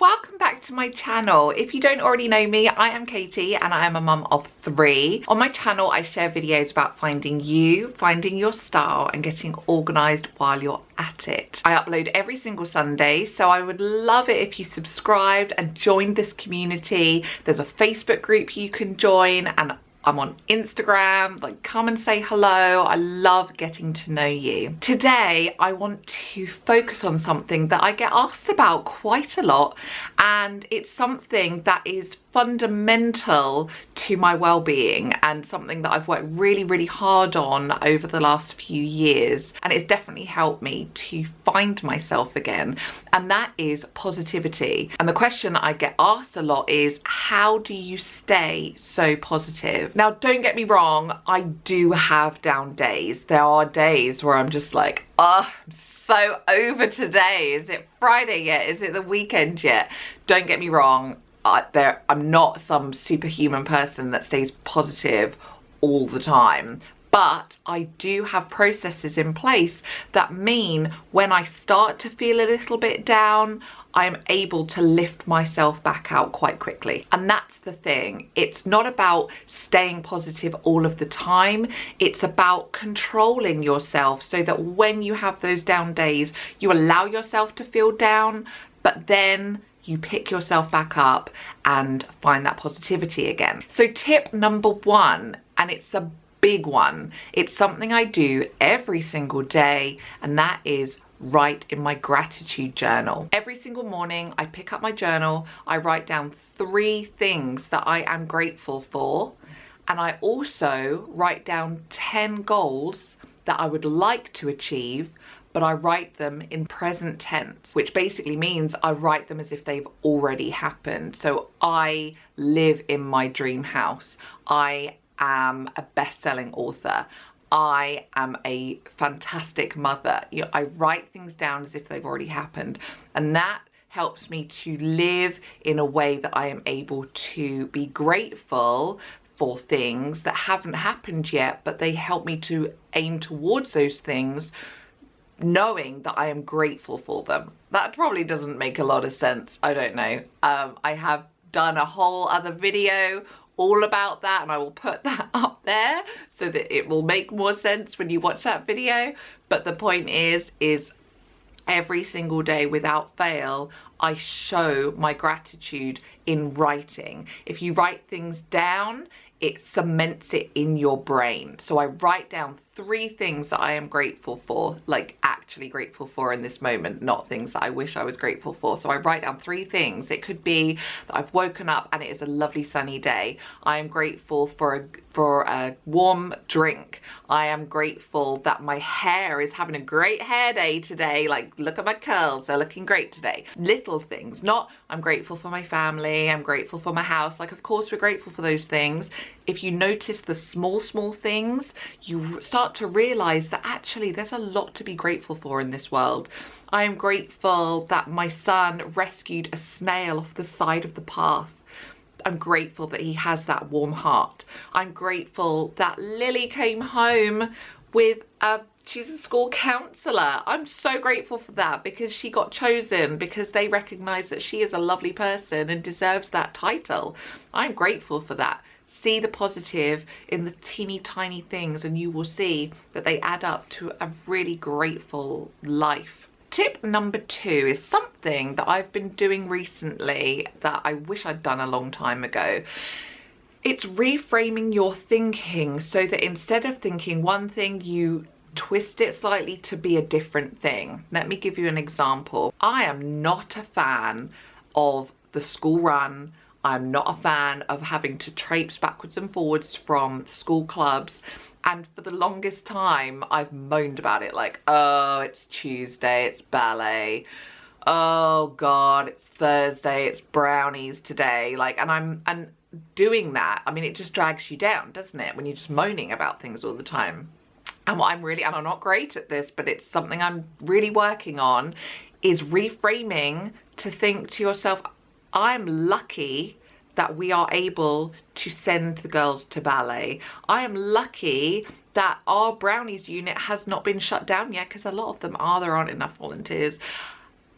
welcome back to my channel. If you don't already know me, I am Katie and I am a mum of three. On my channel, I share videos about finding you, finding your style and getting organised while you're at it. I upload every single Sunday, so I would love it if you subscribed and joined this community. There's a Facebook group you can join and I'm on Instagram, like come and say hello. I love getting to know you. Today, I want to focus on something that I get asked about quite a lot and it's something that is fundamental to my well-being and something that I've worked really really hard on over the last few years and it's definitely helped me to find myself again and that is positivity and the question I get asked a lot is how do you stay so positive now don't get me wrong I do have down days. There are days where I'm just like oh I'm so over today. Is it Friday yet? Is it the weekend yet? Don't get me wrong I, there, I'm not some superhuman person that stays positive all the time but I do have processes in place that mean when I start to feel a little bit down, I'm able to lift myself back out quite quickly. And that's the thing. It's not about staying positive all of the time. It's about controlling yourself so that when you have those down days, you allow yourself to feel down, but then you pick yourself back up and find that positivity again. So tip number one, and it's a big one, it's something I do every single day, and that is write in my gratitude journal. Every single morning I pick up my journal, I write down three things that I am grateful for, and I also write down 10 goals that I would like to achieve but I write them in present tense, which basically means I write them as if they've already happened. So I live in my dream house. I am a best-selling author. I am a fantastic mother. You know, I write things down as if they've already happened. And that helps me to live in a way that I am able to be grateful for things that haven't happened yet, but they help me to aim towards those things knowing that I am grateful for them. That probably doesn't make a lot of sense. I don't know. Um, I have done a whole other video all about that and I will put that up there so that it will make more sense when you watch that video. But the point is, is every single day without fail, I show my gratitude in writing. If you write things down, it cements it in your brain. So I write down three things that I am grateful for, like actually grateful for in this moment, not things that I wish I was grateful for. So I write down three things. It could be that I've woken up and it is a lovely sunny day. I am grateful for a, for a warm drink. I am grateful that my hair is having a great hair day today. Like look at my curls, they're looking great today. Little things, not I'm grateful for my family, I'm grateful for my house. Like of course we're grateful for those things. If you notice the small, small things, you start to realize that actually there's a lot to be grateful for in this world. I am grateful that my son rescued a snail off the side of the path. I'm grateful that he has that warm heart. I'm grateful that Lily came home with a she's a school councillor. I'm so grateful for that because she got chosen because they recognise that she is a lovely person and deserves that title. I'm grateful for that see the positive in the teeny tiny things and you will see that they add up to a really grateful life. Tip number two is something that I've been doing recently that I wish I'd done a long time ago. It's reframing your thinking so that instead of thinking one thing, you twist it slightly to be a different thing. Let me give you an example. I am not a fan of the school run I'm not a fan of having to traipse backwards and forwards from school clubs. And for the longest time I've moaned about it like oh it's Tuesday it's ballet. Oh god it's Thursday it's brownies today. Like and I'm and doing that I mean it just drags you down doesn't it when you're just moaning about things all the time. And what I'm really and I'm not great at this but it's something I'm really working on is reframing to think to yourself I'm lucky that we are able to send the girls to ballet. I am lucky that our brownies unit has not been shut down yet because a lot of them are, there aren't enough volunteers.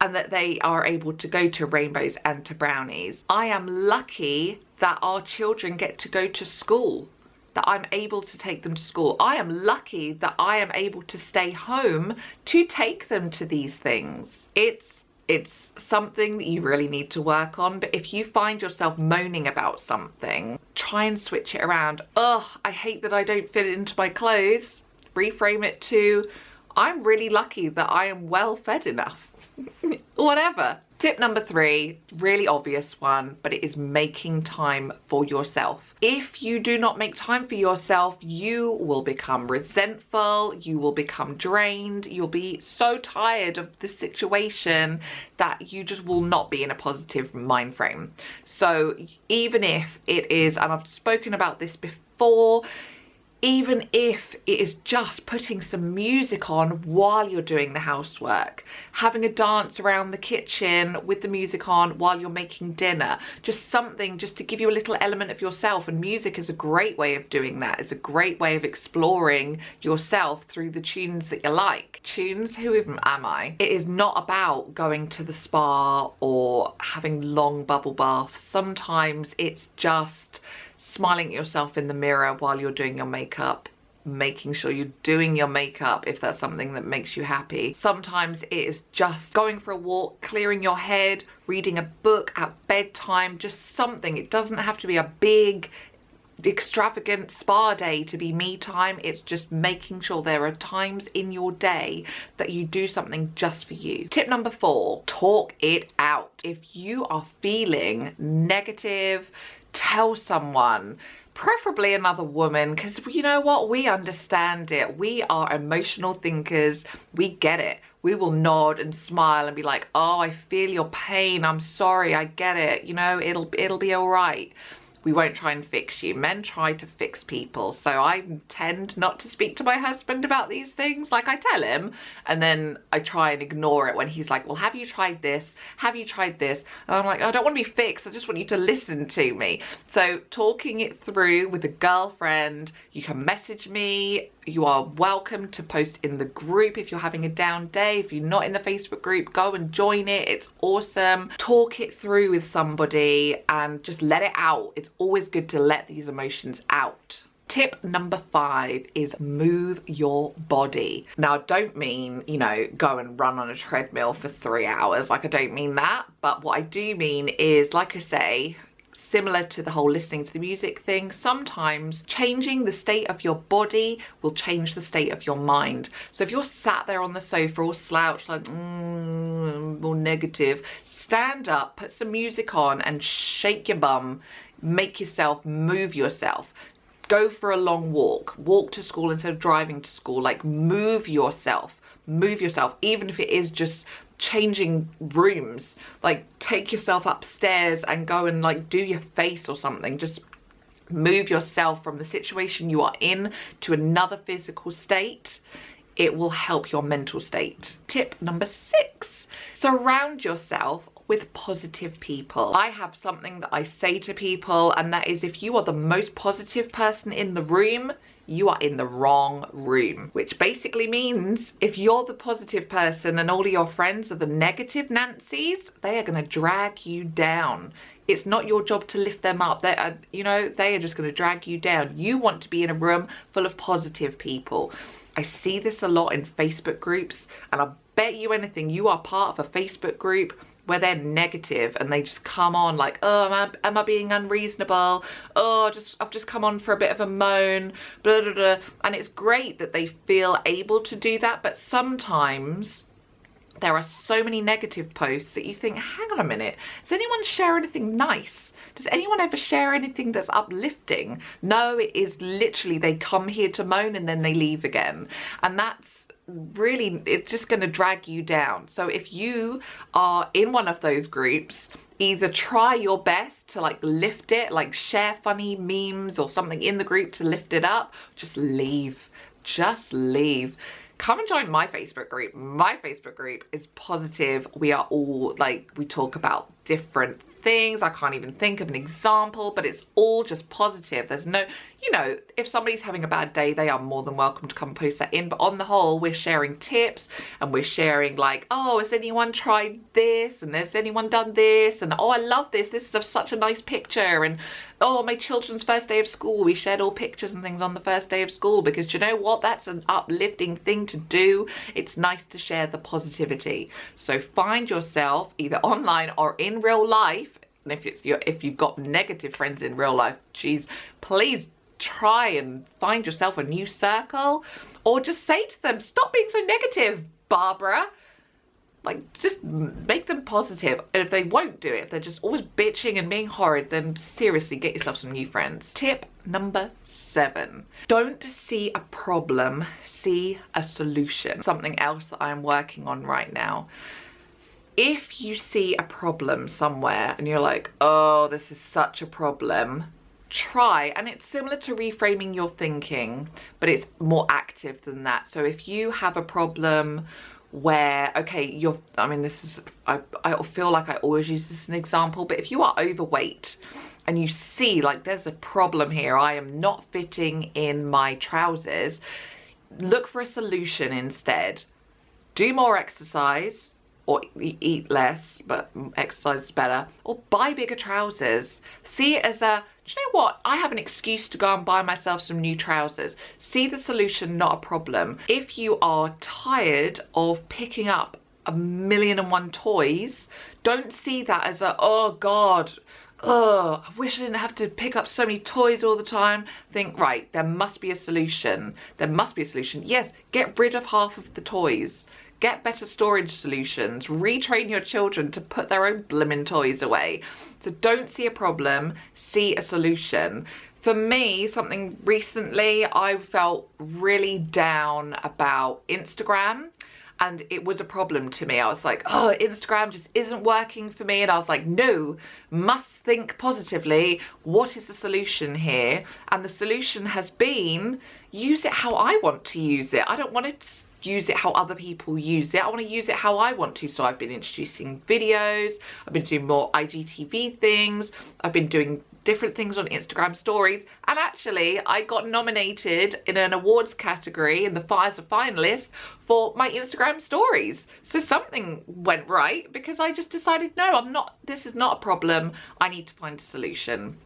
and that they are able to go to rainbows and to brownies. I am lucky that our children get to go to school that I'm able to take them to school. I am lucky that I am able to stay home to take them to these things. It's it's something that you really need to work on but if you find yourself moaning about something try and switch it around. Ugh i hate that i don't fit into my clothes. Reframe it to i'm really lucky that i am well fed enough. Whatever Tip number three, really obvious one, but it is making time for yourself. If you do not make time for yourself, you will become resentful, you will become drained, you'll be so tired of the situation that you just will not be in a positive mind frame. So even if it is, and I've spoken about this before, even if it is just putting some music on while you're doing the housework, having a dance around the kitchen with the music on while you're making dinner, just something just to give you a little element of yourself and music is a great way of doing that. It's a great way of exploring yourself through the tunes that you like. Tunes, who even am I? It is not about going to the spa or having long bubble baths. Sometimes it's just smiling at yourself in the mirror while you're doing your makeup making sure you're doing your makeup if that's something that makes you happy. Sometimes it is just going for a walk, clearing your head, reading a book at bedtime, just something. It doesn't have to be a big extravagant spa day to be me time it's just making sure there are times in your day that you do something just for you tip number four talk it out if you are feeling negative tell someone preferably another woman because you know what? We understand it. We are emotional thinkers. We get it. We will nod and smile and be like oh i feel your pain. I'm sorry. I get it. You know it'll it'll be all right we won't try and fix you. Men try to fix people. So I tend not to speak to my husband about these things. Like I tell him and then I try and ignore it when he's like, well, have you tried this? Have you tried this? And I'm like, I don't want to be fixed. I just want you to listen to me. So talking it through with a girlfriend, you can message me you are welcome to post in the group if you're having a down day. If you're not in the Facebook group, go and join it. It's awesome. Talk it through with somebody and just let it out. It's always good to let these emotions out. Tip number five is move your body. Now, I don't mean, you know, go and run on a treadmill for three hours. Like, I don't mean that. But what I do mean is, like I say, similar to the whole listening to the music thing, sometimes changing the state of your body will change the state of your mind. So if you're sat there on the sofa all slouched like, mm, more negative, stand up, put some music on and shake your bum, make yourself move yourself. Go for a long walk. Walk to school instead of driving to school. Like move yourself. Move yourself. Even if it is just changing rooms. Like take yourself upstairs and go and like do your face or something. Just move yourself from the situation you are in to another physical state. It will help your mental state. Tip number six surround yourself with positive people. I have something that I say to people and that is if you are the most positive person in the room, you are in the wrong room. Which basically means if you're the positive person and all of your friends are the negative Nancy's, they are gonna drag you down. It's not your job to lift them up. They are, you know, they are just gonna drag you down. You want to be in a room full of positive people. I see this a lot in Facebook groups and I bet you anything you are part of a Facebook group where they're negative and they just come on like, oh, am I, am I being unreasonable? Oh, just I've just come on for a bit of a moan, blah, blah, blah. And it's great that they feel able to do that, but sometimes there are so many negative posts that you think, hang on a minute, does anyone share anything nice? Does anyone ever share anything that's uplifting? No, it is literally they come here to moan and then they leave again. And that's really it's just going to drag you down so if you are in one of those groups either try your best to like lift it like share funny memes or something in the group to lift it up just leave just leave come and join my Facebook group. My Facebook group is positive. We are all like, we talk about different things. I can't even think of an example, but it's all just positive. There's no, you know, if somebody's having a bad day, they are more than welcome to come post that in. But on the whole, we're sharing tips and we're sharing like, oh, has anyone tried this? And has anyone done this? And oh, I love this. This is such a nice picture. And oh, my children's first day of school. We shared all pictures and things on the first day of school because you know what? That's an uplifting thing to do. It's nice to share the positivity. So find yourself either online or in real life. And if it's your, if you've got negative friends in real life, geez, please try and find yourself a new circle or just say to them, stop being so negative, Barbara like just make them positive. and if they won't do it if they're just always bitching and being horrid then seriously get yourself some new friends. Tip number seven don't see a problem see a solution. Something else that i'm working on right now. If you see a problem somewhere and you're like oh this is such a problem try and it's similar to reframing your thinking but it's more active than that. So if you have a problem where okay you're i mean this is i i feel like i always use this as an example but if you are overweight and you see like there's a problem here i am not fitting in my trousers look for a solution instead. Do more exercise or eat less but exercise is better or buy bigger trousers. See it as a you know what? I have an excuse to go and buy myself some new trousers. See the solution, not a problem. If you are tired of picking up a million and one toys, don't see that as a, oh God, oh, I wish I didn't have to pick up so many toys all the time. Think, right, there must be a solution. There must be a solution. Yes, get rid of half of the toys. Get better storage solutions. Retrain your children to put their own blimmin' toys away. So don't see a problem, see a solution. For me, something recently, I felt really down about Instagram and it was a problem to me. I was like, oh, Instagram just isn't working for me. And I was like, no, must think positively. What is the solution here? And the solution has been use it how I want to use it. I don't want to use it how other people use it. I want to use it how I want to. So I've been introducing videos, I've been doing more IGTV things, I've been doing different things on Instagram stories and actually I got nominated in an awards category in the Fires of finalists for my Instagram stories. So something went right because I just decided no I'm not this is not a problem I need to find a solution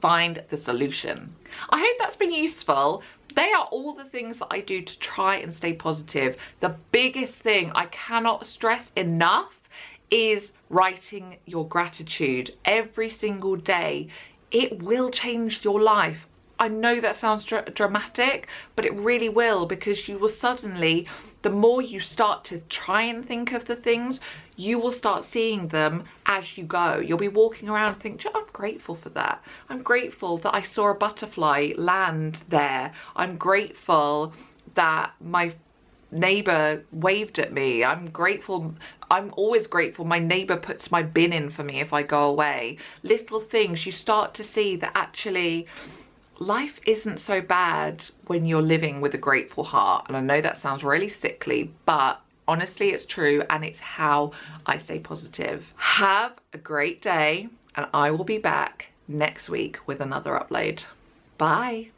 find the solution. I hope that's been useful. They are all the things that I do to try and stay positive. The biggest thing I cannot stress enough is writing your gratitude every single day. It will change your life. I know that sounds dr dramatic, but it really will because you will suddenly, the more you start to try and think of the things, you will start seeing them as you go. You'll be walking around and think, I'm grateful for that. I'm grateful that I saw a butterfly land there. I'm grateful that my neighbor waved at me. I'm grateful. I'm always grateful my neighbor puts my bin in for me if I go away. Little things you start to see that actually life isn't so bad when you're living with a grateful heart. And I know that sounds really sickly, but honestly, it's true. And it's how I stay positive. Have a great day and I will be back next week with another upload. Bye.